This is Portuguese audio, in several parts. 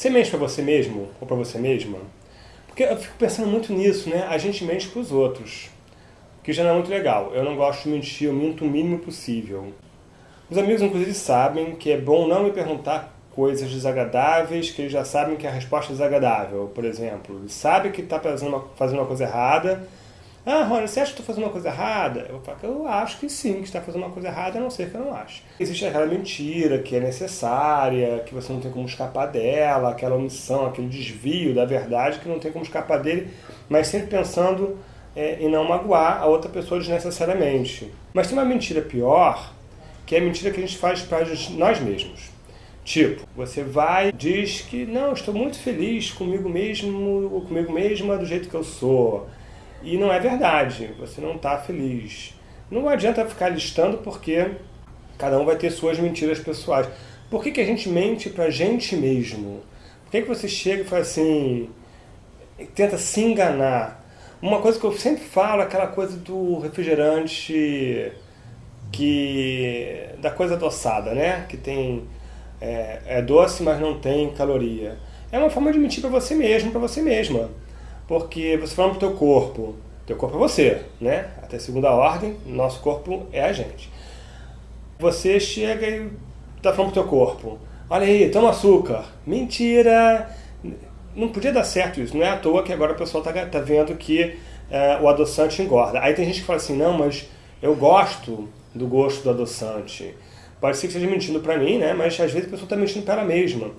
Você mente para você mesmo ou para você mesma? Porque eu fico pensando muito nisso, né? A gente mente para os outros, que já não é muito legal. Eu não gosto de mentir, eu minto o mínimo possível. Os amigos, inclusive, sabem que é bom não me perguntar coisas desagradáveis, que eles já sabem que a resposta é desagradável. Por exemplo, sabe que está fazendo uma, fazendo uma coisa errada, ah, Rony, você acha que estou fazendo uma coisa errada? Eu falo que eu acho que sim, que está fazendo uma coisa errada, a não ser que eu não acho. Existe aquela mentira que é necessária, que você não tem como escapar dela, aquela omissão, aquele desvio da verdade que não tem como escapar dele, mas sempre pensando é, em não magoar a outra pessoa desnecessariamente. Mas tem uma mentira pior, que é a mentira que a gente faz para nós mesmos. Tipo, você vai diz que não, estou muito feliz comigo mesmo comigo mesma do jeito que eu sou. E não é verdade, você não está feliz. Não adianta ficar listando porque cada um vai ter suas mentiras pessoais. Por que, que a gente mente pra gente mesmo? Por que, que você chega e fala assim, tenta se enganar? Uma coisa que eu sempre falo é aquela coisa do refrigerante que da coisa adoçada, né? Que tem é, é doce, mas não tem caloria. É uma forma de mentir para você mesmo, para você mesma porque você fala pro teu corpo, teu corpo é você, né? Até segunda ordem, nosso corpo é a gente. Você chega e tá falando pro teu corpo, olha aí, toma açúcar. Mentira! Não podia dar certo isso, não é à toa que agora o pessoal tá, tá vendo que é, o adoçante engorda. Aí tem gente que fala assim, não, mas eu gosto do gosto do adoçante. Pode ser que esteja mentindo para mim, né? Mas às vezes a pessoa está mentindo para ela mesma.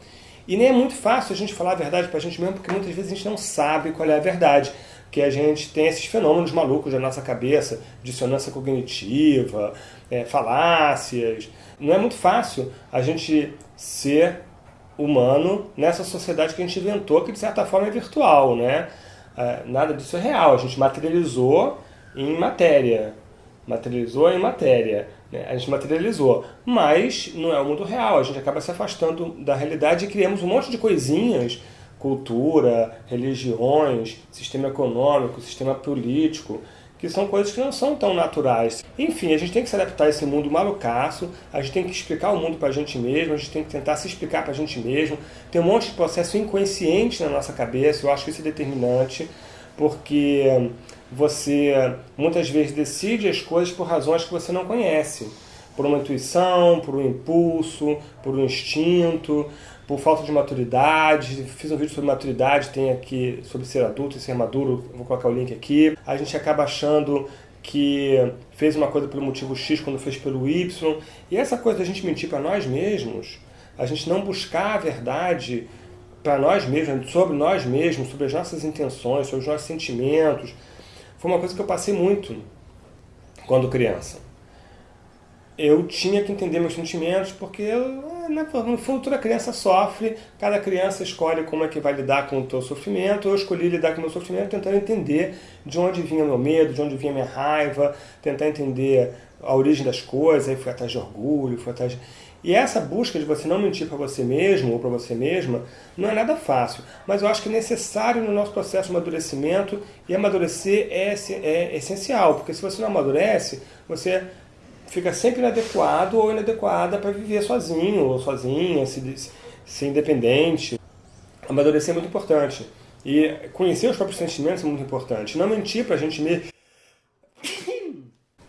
E nem é muito fácil a gente falar a verdade para a gente mesmo, porque muitas vezes a gente não sabe qual é a verdade. Porque a gente tem esses fenômenos malucos da nossa cabeça, dissonância cognitiva, é, falácias. Não é muito fácil a gente ser humano nessa sociedade que a gente inventou, que de certa forma é virtual, né? É, nada disso é real, a gente materializou em matéria. Materializou em matéria. Né? A gente materializou, mas não é o mundo real, a gente acaba se afastando da realidade e criamos um monte de coisinhas, cultura, religiões, sistema econômico, sistema político, que são coisas que não são tão naturais. Enfim, a gente tem que se adaptar a esse mundo malucaço, a gente tem que explicar o mundo para a gente mesmo, a gente tem que tentar se explicar para a gente mesmo. Tem um monte de processo inconsciente na nossa cabeça, eu acho que isso é determinante, porque você muitas vezes decide as coisas por razões que você não conhece. Por uma intuição, por um impulso, por um instinto, por falta de maturidade. Fiz um vídeo sobre maturidade, tem aqui sobre ser adulto e ser maduro, vou colocar o link aqui. A gente acaba achando que fez uma coisa pelo motivo X quando fez pelo Y. E essa coisa da gente mentir para nós mesmos, a gente não buscar a verdade para nós mesmos, sobre nós mesmos, sobre as nossas intenções, sobre os nossos sentimentos, foi uma coisa que eu passei muito quando criança. Eu tinha que entender meus sentimentos, porque eu, né, no fundo toda criança sofre, cada criança escolhe como é que vai lidar com o seu sofrimento, eu escolhi lidar com o meu sofrimento tentando entender de onde vinha meu medo, de onde vinha minha raiva, tentar entender a origem das coisas, aí fui atrás de orgulho, fui atrás de... E essa busca de você não mentir para você mesmo ou para você mesma não é nada fácil, mas eu acho que é necessário no nosso processo de amadurecimento e amadurecer é, é essencial, porque se você não amadurece, você fica sempre inadequado ou inadequada para viver sozinho ou sozinha, se, ser independente. Amadurecer é muito importante. E conhecer os próprios sentimentos é muito importante. Não mentir para a gente mesmo.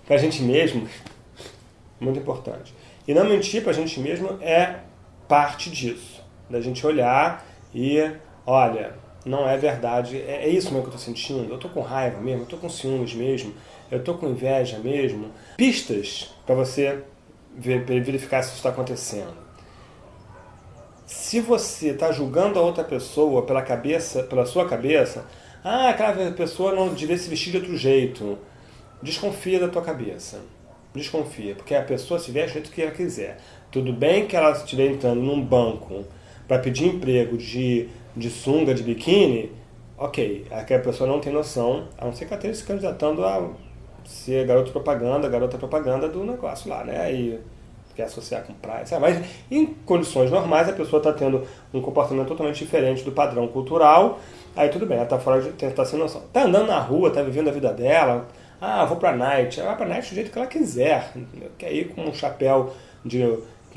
para a gente mesmo, muito importante. E não mentir para a gente mesmo é parte disso. Da gente olhar e, olha, não é verdade, é, é isso mesmo que eu estou sentindo, eu estou com raiva mesmo, eu estou com ciúmes mesmo, eu estou com inveja mesmo. Pistas para você ver, verificar se isso está acontecendo. Se você está julgando a outra pessoa pela cabeça, pela sua cabeça, ah, aquela pessoa não devia se vestir de outro jeito, desconfia da tua cabeça desconfia, porque a pessoa se veste do jeito que ela quiser. Tudo bem que ela estiver entrando num banco para pedir emprego de, de sunga, de biquíni, ok, aquela pessoa não tem noção, a não ser que ela esteja se candidatando a ser garoto propaganda, garota propaganda do negócio lá, né? E quer associar com praia, sabe? mas em condições normais a pessoa está tendo um comportamento totalmente diferente do padrão cultural, aí tudo bem, ela está fora de tentar sem noção. Está andando na rua, está vivendo a vida dela, ah, vou pra night. Ela vai pra night do jeito que ela quiser. Quer ir com um chapéu de,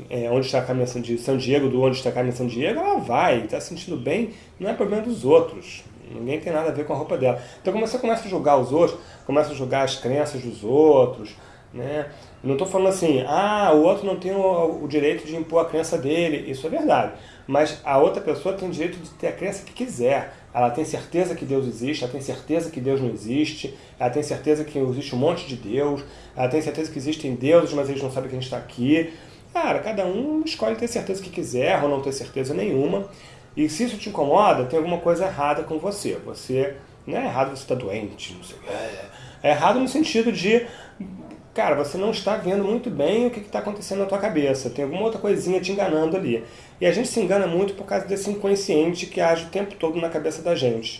é, onde está a caminhão de São Diego, do onde está a caminhão de São Diego, ela vai, está se sentindo bem, não é problema dos outros. Ninguém tem nada a ver com a roupa dela. Então quando você começa a julgar os outros, começa a julgar as crenças dos outros, né? Não estou falando assim, ah, o outro não tem o, o, direito de impor a crença dele, isso é verdade. Mas a outra pessoa tem o direito de ter a crença que quiser. Ela tem certeza que Deus existe, ela tem certeza que Deus não existe, ela tem certeza que existe um monte de Deus, ela tem certeza que existem deuses, mas eles não sabem que a gente está aqui. Cara, cada um escolhe ter certeza que quiser ou não ter certeza nenhuma. E se isso te incomoda, tem alguma coisa errada com você. Você não é errado você estar tá doente, não sei. É errado no sentido de cara, você não está vendo muito bem o que está acontecendo na tua cabeça. Tem alguma outra coisinha te enganando ali. E a gente se engana muito por causa desse inconsciente que age o tempo todo na cabeça da gente.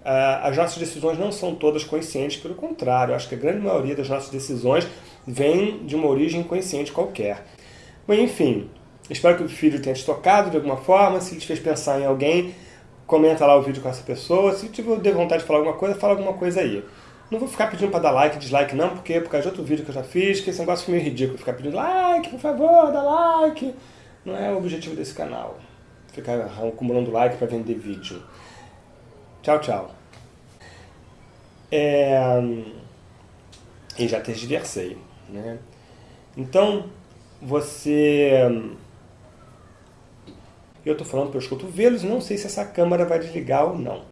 Uh, as nossas decisões não são todas conscientes, pelo contrário, acho que a grande maioria das nossas decisões vem de uma origem inconsciente qualquer. Mas enfim, espero que o vídeo tenha te tocado de alguma forma, se ele te fez pensar em alguém, comenta lá o vídeo com essa pessoa, se tiver vontade de falar alguma coisa, fala alguma coisa aí. Não vou ficar pedindo para dar like, dislike não, porque por causa de outro vídeo que eu já fiz, que esse negócio foi meio ridículo, ficar pedindo like, por favor, dá like. Não é o objetivo desse canal. Ficar acumulando like para vender vídeo. Tchau, tchau. É... E já tergiversei, né? Então, você... Eu estou falando pelos cotovelos, não sei se essa câmera vai desligar ou não.